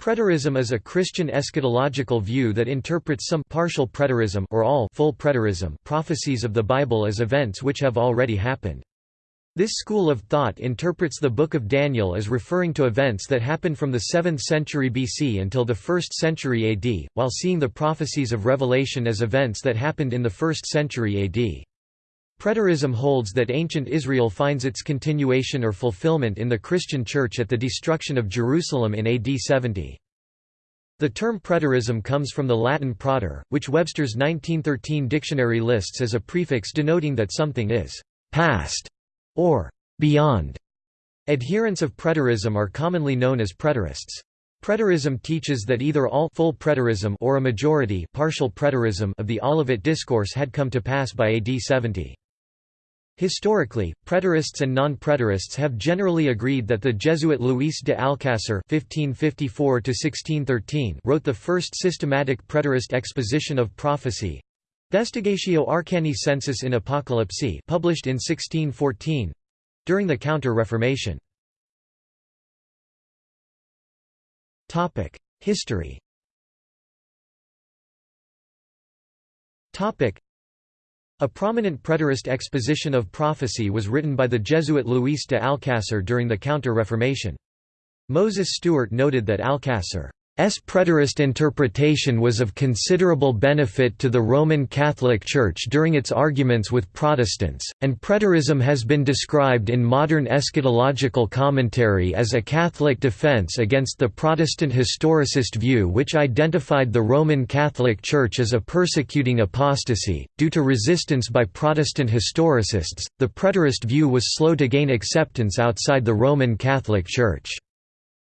Preterism is a Christian eschatological view that interprets some partial preterism or all full preterism prophecies of the Bible as events which have already happened. This school of thought interprets the Book of Daniel as referring to events that happened from the 7th century BC until the 1st century AD, while seeing the prophecies of Revelation as events that happened in the 1st century AD. Preterism holds that ancient Israel finds its continuation or fulfillment in the Christian Church at the destruction of Jerusalem in AD 70. The term preterism comes from the Latin praeter, which Webster's 1913 dictionary lists as a prefix denoting that something is «past» or «beyond». Adherents of preterism are commonly known as preterists. Preterism teaches that either all full preterism or a majority partial preterism of the Olivet Discourse had come to pass by AD 70. Historically, preterists and non-preterists have generally agreed that the Jesuit Luis de Alcácer (1554–1613) wrote the first systematic preterist exposition of prophecy, Vestigatio Arcani Sensus in Apocalypse, published in 1614, during the Counter-Reformation. Topic: History. Topic: a prominent preterist exposition of prophecy was written by the Jesuit Luis de Alcácer during the Counter-Reformation. Moses Stuart noted that Alcácer S. preterist interpretation was of considerable benefit to the Roman Catholic Church during its arguments with Protestants, and preterism has been described in modern eschatological commentary as a Catholic defense against the Protestant historicist view which identified the Roman Catholic Church as a persecuting apostasy. Due to resistance by Protestant historicists, the preterist view was slow to gain acceptance outside the Roman Catholic Church.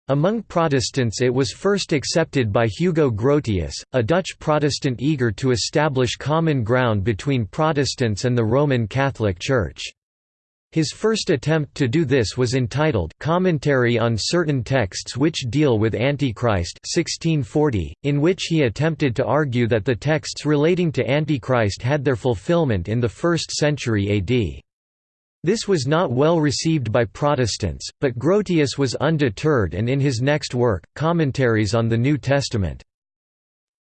Among Protestants it was first accepted by Hugo Grotius, a Dutch Protestant eager to establish common ground between Protestants and the Roman Catholic Church. His first attempt to do this was entitled Commentary on Certain Texts Which Deal with Antichrist 1640, in which he attempted to argue that the texts relating to Antichrist had their fulfillment in the 1st century AD. This was not well received by Protestants, but Grotius was undeterred and in his next work, Commentaries on the New Testament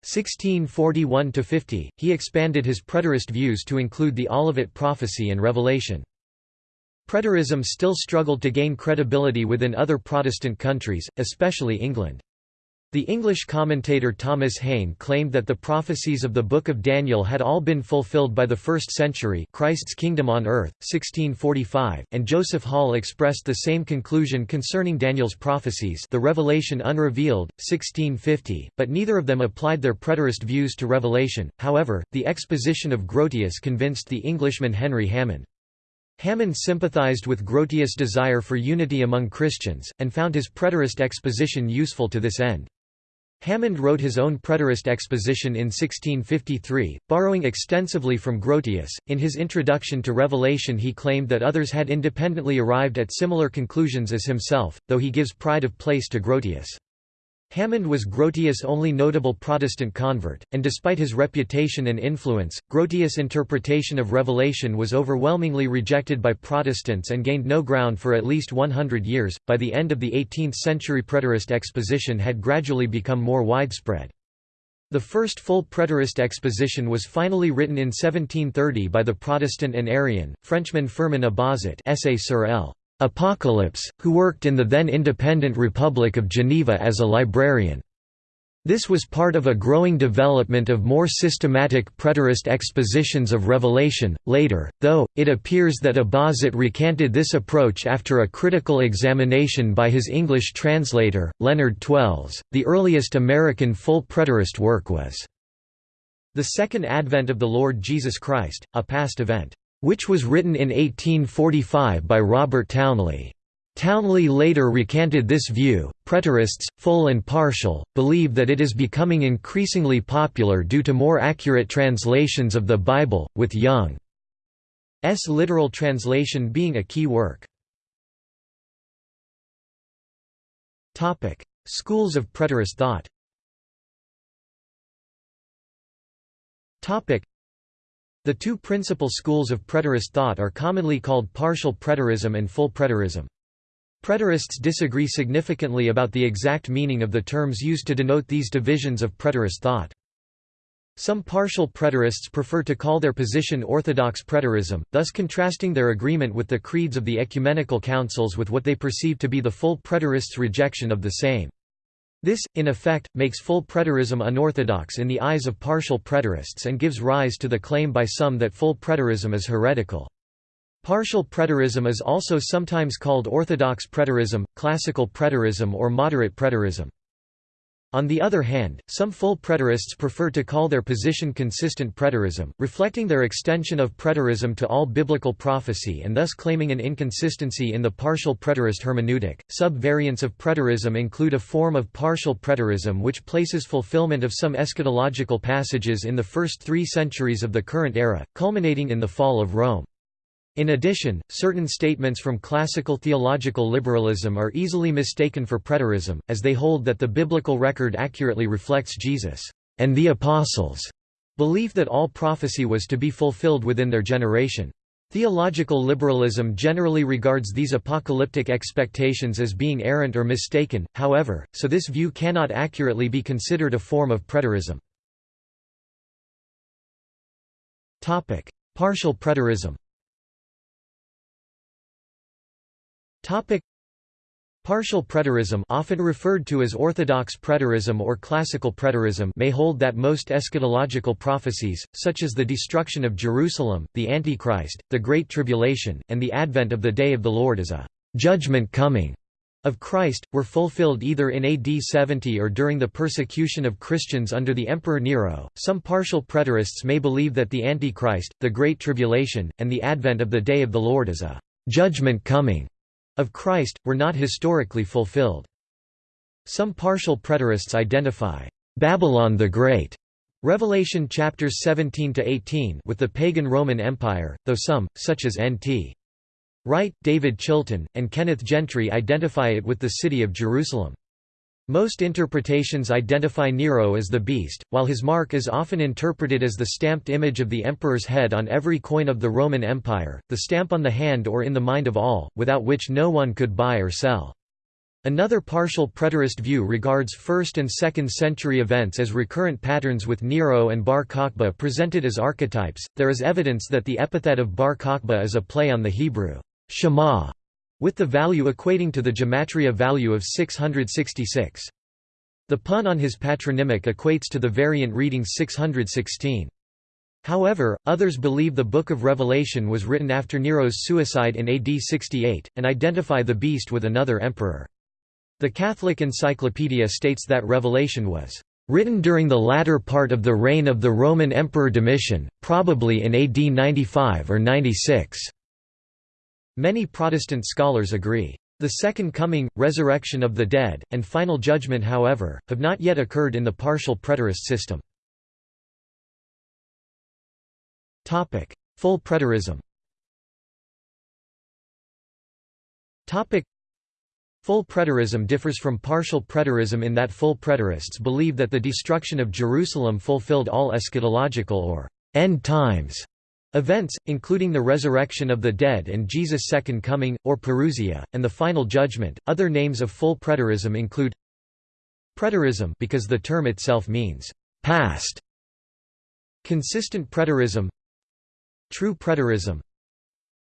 1641–50, he expanded his preterist views to include the Olivet prophecy and Revelation. Preterism still struggled to gain credibility within other Protestant countries, especially England. The English commentator Thomas Hayne claimed that the prophecies of the Book of Daniel had all been fulfilled by the first century Christ's kingdom on earth, 1645, and Joseph Hall expressed the same conclusion concerning Daniel's prophecies the Revelation Unrevealed, 1650, but neither of them applied their preterist views to Revelation, however, the exposition of Grotius convinced the Englishman Henry Hammond. Hammond sympathized with Grotius' desire for unity among Christians, and found his preterist exposition useful to this end. Hammond wrote his own preterist exposition in 1653, borrowing extensively from Grotius. In his introduction to Revelation, he claimed that others had independently arrived at similar conclusions as himself, though he gives pride of place to Grotius. Hammond was Grotius' only notable Protestant convert, and despite his reputation and influence, Grotius' interpretation of Revelation was overwhelmingly rejected by Protestants and gained no ground for at least 100 years. By the end of the 18th century preterist exposition had gradually become more widespread. The first full preterist exposition was finally written in 1730 by the Protestant and Arian, Frenchman Firmin Abauzit Essay sur L. Apocalypse, who worked in the then independent Republic of Geneva as a librarian. This was part of a growing development of more systematic preterist expositions of Revelation. Later, though, it appears that Abauzit recanted this approach after a critical examination by his English translator, Leonard Twells. The earliest American full preterist work was The Second Advent of the Lord Jesus Christ, a past event which was written in 1845 by Robert Townley. Townley later recanted this view. Preterists, full and partial, believe that it is becoming increasingly popular due to more accurate translations of the Bible, with Young's literal translation being a key work. Schools of preterist thought the two principal schools of preterist thought are commonly called partial preterism and full preterism. Preterists disagree significantly about the exact meaning of the terms used to denote these divisions of preterist thought. Some partial preterists prefer to call their position Orthodox preterism, thus contrasting their agreement with the creeds of the ecumenical councils with what they perceive to be the full preterists' rejection of the same. This, in effect, makes full preterism unorthodox in the eyes of partial preterists and gives rise to the claim by some that full preterism is heretical. Partial preterism is also sometimes called orthodox preterism, classical preterism or moderate preterism. On the other hand, some full preterists prefer to call their position consistent preterism, reflecting their extension of preterism to all biblical prophecy and thus claiming an inconsistency in the partial preterist hermeneutic. Sub-variants of preterism include a form of partial preterism which places fulfillment of some eschatological passages in the first three centuries of the current era, culminating in the fall of Rome. In addition, certain statements from classical theological liberalism are easily mistaken for preterism, as they hold that the biblical record accurately reflects Jesus and the apostles' belief that all prophecy was to be fulfilled within their generation. Theological liberalism generally regards these apocalyptic expectations as being errant or mistaken, however, so this view cannot accurately be considered a form of preterism. Partial preterism Topic Partial preterism often referred to as orthodox preterism or classical preterism may hold that most eschatological prophecies, such as the destruction of Jerusalem, the Antichrist, the Great Tribulation, and the advent of the Day of the Lord as a «judgment coming» of Christ, were fulfilled either in AD 70 or during the persecution of Christians under the Emperor Nero. Some partial preterists may believe that the Antichrist, the Great Tribulation, and the advent of the Day of the Lord as a «judgment coming» of Christ, were not historically fulfilled. Some partial preterists identify Babylon the Great Revelation chapters 17 to 18 with the pagan Roman Empire, though some, such as N.T. Wright, David Chilton, and Kenneth Gentry identify it with the city of Jerusalem. Most interpretations identify Nero as the beast, while his mark is often interpreted as the stamped image of the emperor's head on every coin of the Roman Empire, the stamp on the hand or in the mind of all, without which no one could buy or sell. Another partial preterist view regards 1st and 2nd century events as recurrent patterns with Nero and Bar Kokhba presented as archetypes. There is evidence that the epithet of Bar Kokhba is a play on the Hebrew Shema, with the value equating to the gematria value of 666. The pun on his patronymic equates to the variant reading 616. However, others believe the Book of Revelation was written after Nero's suicide in AD 68, and identify the beast with another emperor. The Catholic Encyclopedia states that Revelation was written during the latter part of the reign of the Roman Emperor Domitian, probably in AD 95 or 96. Many Protestant scholars agree. The Second Coming, resurrection of the dead, and final judgment however, have not yet occurred in the partial preterist system. Full preterism Full preterism differs from partial preterism in that full preterists believe that the destruction of Jerusalem fulfilled all eschatological or end times Events, including the resurrection of the dead and Jesus' second coming, or parousia, and the final judgment. Other names of full preterism include preterism because the term itself means past, consistent preterism, true preterism,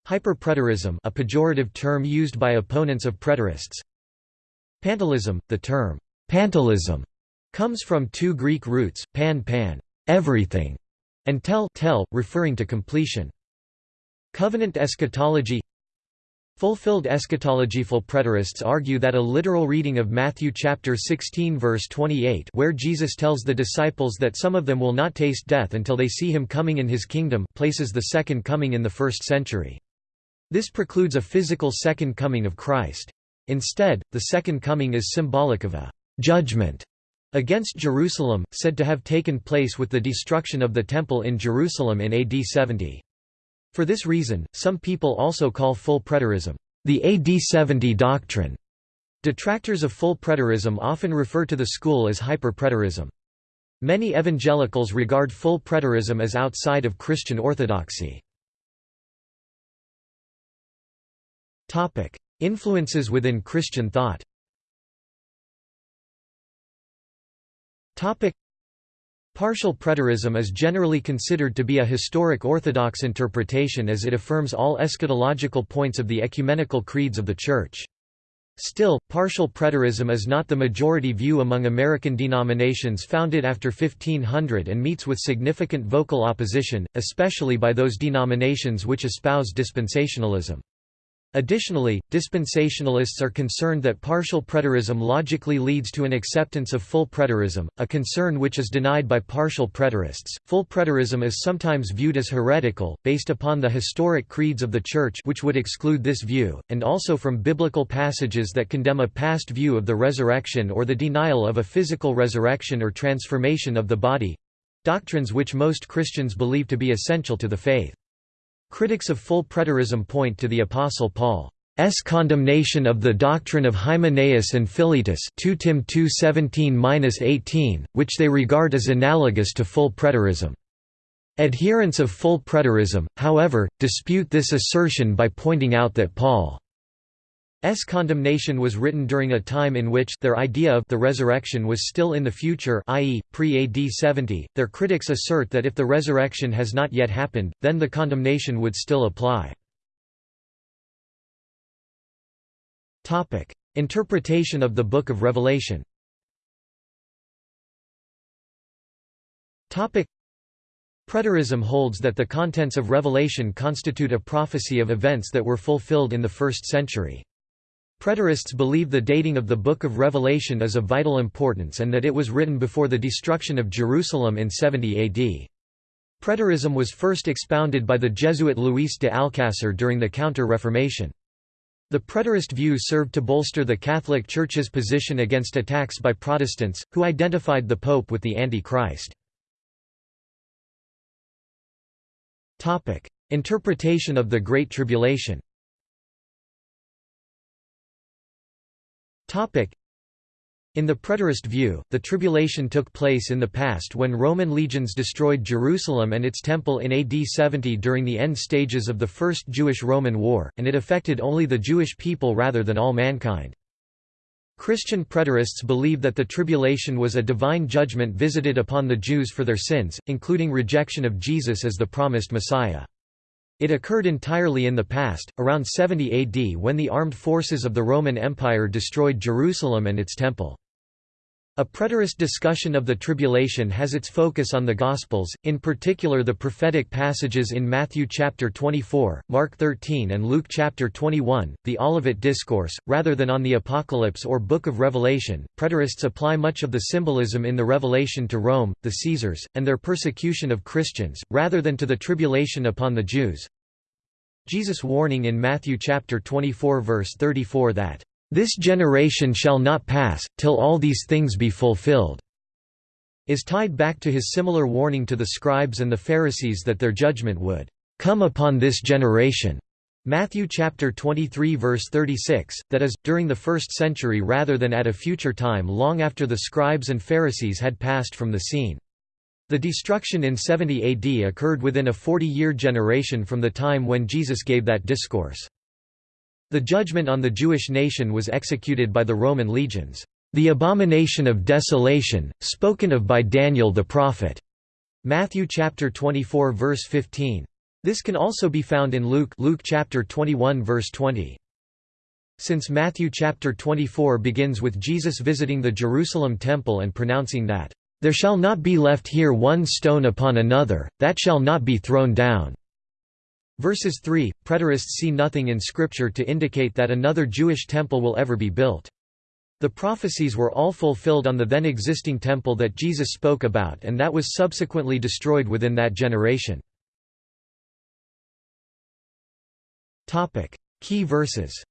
hyperpreterism, a pejorative term used by opponents of preterists. Pantelism, the term pantelism comes from two Greek roots, pan pan, everything, and tel, tel referring to completion. Covenant eschatology Fulfilled eschatology Full preterists argue that a literal reading of Matthew chapter 16 verse 28 where Jesus tells the disciples that some of them will not taste death until they see him coming in his kingdom places the second coming in the first century. This precludes a physical second coming of Christ. Instead, the second coming is symbolic of a judgment against Jerusalem, said to have taken place with the destruction of the Temple in Jerusalem in AD 70. For this reason, some people also call full preterism, the AD 70 doctrine. Detractors of full preterism often refer to the school as hyper-preterism. Many evangelicals regard full preterism as outside of Christian orthodoxy. Influences within Christian thought Partial preterism is generally considered to be a historic orthodox interpretation as it affirms all eschatological points of the ecumenical creeds of the Church. Still, partial preterism is not the majority view among American denominations founded after 1500 and meets with significant vocal opposition, especially by those denominations which espouse dispensationalism. Additionally, dispensationalists are concerned that partial preterism logically leads to an acceptance of full preterism, a concern which is denied by partial preterists. Full preterism is sometimes viewed as heretical, based upon the historic creeds of the Church which would exclude this view, and also from biblical passages that condemn a past view of the resurrection or the denial of a physical resurrection or transformation of the body—doctrines which most Christians believe to be essential to the faith. Critics of full preterism point to the Apostle Paul's condemnation of the doctrine of Hymenaeus and Philetus 2 Tim 2:17-18, which they regard as analogous to full preterism. Adherents of full preterism, however, dispute this assertion by pointing out that Paul S condemnation was written during a time in which their idea of the resurrection was still in the future i.e., pre-AD 70. Their critics assert that if the resurrection has not yet happened, then the condemnation would still apply. Interpretation of the Book of Revelation Preterism holds that the contents of Revelation constitute a prophecy of events that were fulfilled in the first century. Preterists believe the dating of the Book of Revelation is of vital importance and that it was written before the destruction of Jerusalem in 70 AD. Preterism was first expounded by the Jesuit Luis de Alcácer during the Counter-Reformation. The preterist view served to bolster the Catholic Church's position against attacks by Protestants, who identified the Pope with the Antichrist. Interpretation of the Great Tribulation In the preterist view, the tribulation took place in the past when Roman legions destroyed Jerusalem and its temple in AD 70 during the end stages of the First Jewish-Roman War, and it affected only the Jewish people rather than all mankind. Christian preterists believe that the tribulation was a divine judgment visited upon the Jews for their sins, including rejection of Jesus as the promised Messiah. It occurred entirely in the past, around 70 AD when the armed forces of the Roman Empire destroyed Jerusalem and its temple. A preterist discussion of the tribulation has its focus on the Gospels, in particular the prophetic passages in Matthew chapter 24, Mark 13 and Luke chapter 21, the Olivet Discourse, rather than on the Apocalypse or Book of Revelation. Preterists apply much of the symbolism in the Revelation to Rome, the Caesars, and their persecution of Christians, rather than to the tribulation upon the Jews. Jesus' warning in Matthew chapter 24 verse 34 that this generation shall not pass, till all these things be fulfilled, is tied back to his similar warning to the scribes and the Pharisees that their judgment would come upon this generation. Matthew chapter 23 verse 36, that is, during the first century rather than at a future time long after the scribes and Pharisees had passed from the scene. The destruction in 70 AD occurred within a 40-year generation from the time when Jesus gave that discourse. The judgment on the Jewish nation was executed by the Roman legions. The abomination of desolation, spoken of by Daniel the prophet. Matthew chapter 24 verse 15. This can also be found in Luke Luke chapter 21 verse 20. Since Matthew chapter 24 begins with Jesus visiting the Jerusalem temple and pronouncing that, "...there shall not be left here one stone upon another, that shall not be thrown down." Verses 3, preterists see nothing in Scripture to indicate that another Jewish temple will ever be built. The prophecies were all fulfilled on the then existing temple that Jesus spoke about and that was subsequently destroyed within that generation. Key verses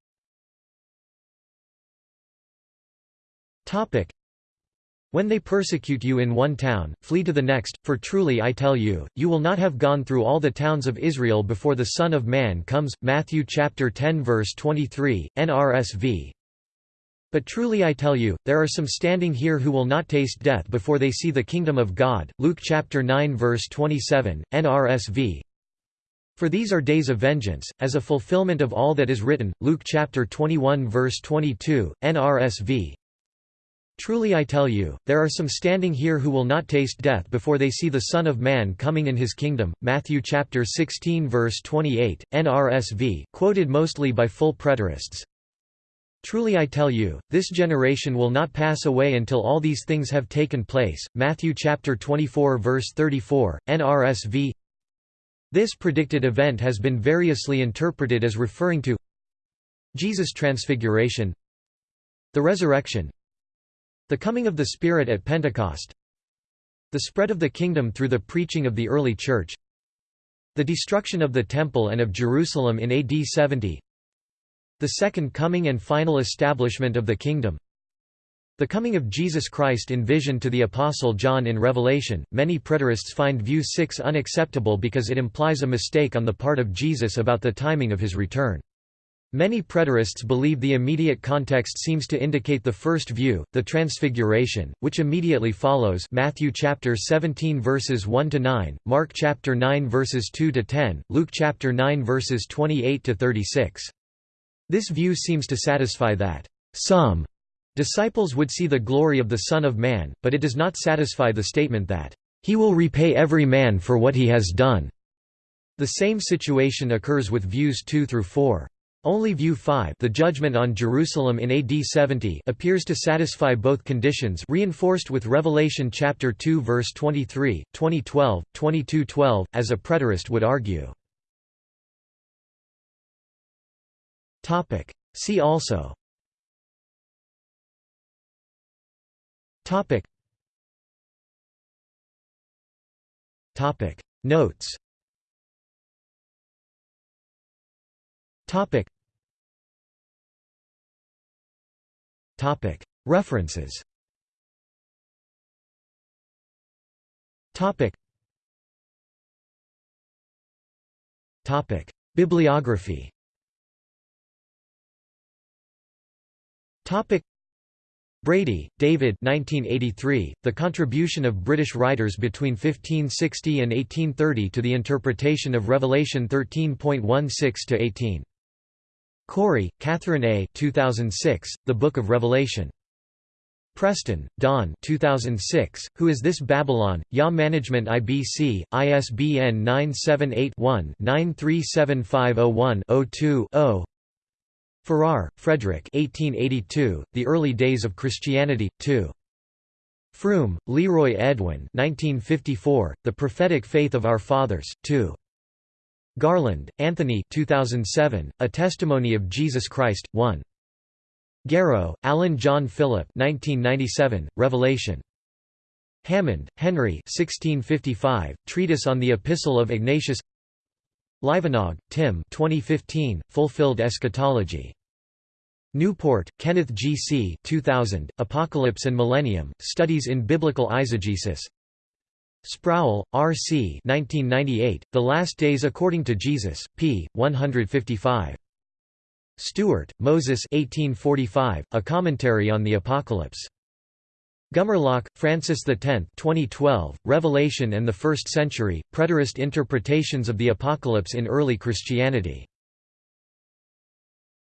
when they persecute you in one town, flee to the next, for truly I tell you, you will not have gone through all the towns of Israel before the Son of Man comes. Matthew chapter 10 verse 23, NRSV. But truly I tell you, there are some standing here who will not taste death before they see the kingdom of God. Luke chapter 9 verse 27, NRSV. For these are days of vengeance, as a fulfillment of all that is written. Luke chapter 21 verse 22, NRSV. Truly I tell you, there are some standing here who will not taste death before they see the Son of Man coming in his kingdom. Matthew chapter 16 verse 28, NRSV, quoted mostly by full preterists. Truly I tell you, this generation will not pass away until all these things have taken place. Matthew chapter 24 verse 34, NRSV. This predicted event has been variously interpreted as referring to Jesus' transfiguration the resurrection the coming of the Spirit at Pentecost the spread of the kingdom through the preaching of the early Church the destruction of the Temple and of Jerusalem in AD 70 the second coming and final establishment of the kingdom the coming of Jesus Christ in vision to the Apostle John in Revelation, many preterists find view 6 unacceptable because it implies a mistake on the part of Jesus about the timing of his return. Many preterists believe the immediate context seems to indicate the first view, the transfiguration, which immediately follows Matthew chapter 17 verses 1 to 9, Mark chapter 9 verses 2 to 10, Luke chapter 9 verses 28 to 36. This view seems to satisfy that some Disciples would see the glory of the Son of Man, but it does not satisfy the statement that, "...he will repay every man for what he has done." The same situation occurs with views 2 through 4. Only view 5 the judgment on Jerusalem in AD 70 appears to satisfy both conditions reinforced with Revelation chapter 2 verse 23, 2012, 2212, as a preterist would argue. See also Topic. Topic. Notes. Topic. Topic. References. Topic. Topic. Bibliography. Topic. Brady, David 1983, The Contribution of British Writers between 1560 and 1830 to the Interpretation of Revelation 13.16–18. Cory, Catherine A. 2006, The Book of Revelation. Preston, Don 2006, Who is This Babylon? YA Management IBC, ISBN 978 one 937501 2 Farrar, Frederick 1882, The Early Days of Christianity, 2. Froom, Leroy Edwin 1954, The Prophetic Faith of Our Fathers, 2. Garland, Anthony 2007, A Testimony of Jesus Christ, 1. Garrow, Alan John Philip 1997, Revelation. Hammond, Henry 1655, Treatise on the Epistle of Ignatius Livanog, Tim 2015, Fulfilled Eschatology. Newport, Kenneth G. C. 2000, Apocalypse and Millennium, Studies in Biblical Eisegesis Sproul, R. C. 1998, The Last Days According to Jesus, p. 155. Stuart, Moses 1845, A Commentary on the Apocalypse. Gumerlock, Francis X 2012, Revelation and the First Century, Preterist Interpretations of the Apocalypse in Early Christianity.